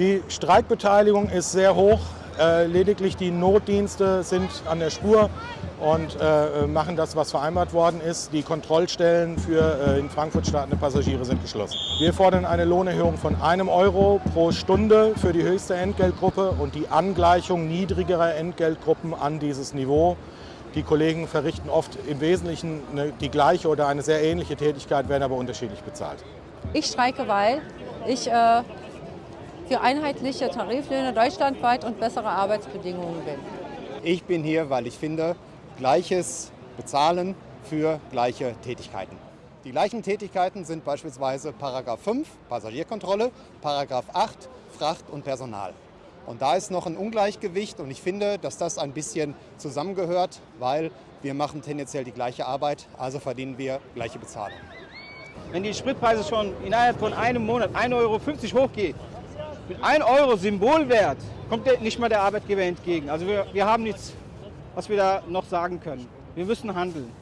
Die Streikbeteiligung ist sehr hoch. Äh, lediglich die Notdienste sind an der Spur und äh, machen das, was vereinbart worden ist. Die Kontrollstellen für äh, in Frankfurt startende Passagiere sind geschlossen. Wir fordern eine Lohnerhöhung von einem Euro pro Stunde für die höchste Entgeltgruppe und die Angleichung niedrigerer Entgeltgruppen an dieses Niveau. Die Kollegen verrichten oft im Wesentlichen die gleiche oder eine sehr ähnliche Tätigkeit, werden aber unterschiedlich bezahlt. Ich streike, weil ich äh, für einheitliche Tariflöhne deutschlandweit und bessere Arbeitsbedingungen bin. Ich bin hier, weil ich finde, gleiches Bezahlen für gleiche Tätigkeiten. Die gleichen Tätigkeiten sind beispielsweise Paragraph 5 Passagierkontrolle, Paragraph 8 Fracht und Personal. Und da ist noch ein Ungleichgewicht und ich finde, dass das ein bisschen zusammengehört, weil wir machen tendenziell die gleiche Arbeit, also verdienen wir gleiche Bezahlung. Wenn die Spritpreise schon innerhalb von einem Monat 1,50 Euro hochgehen, mit 1 Euro Symbolwert kommt nicht mal der Arbeitgeber entgegen. Also wir, wir haben nichts, was wir da noch sagen können. Wir müssen handeln.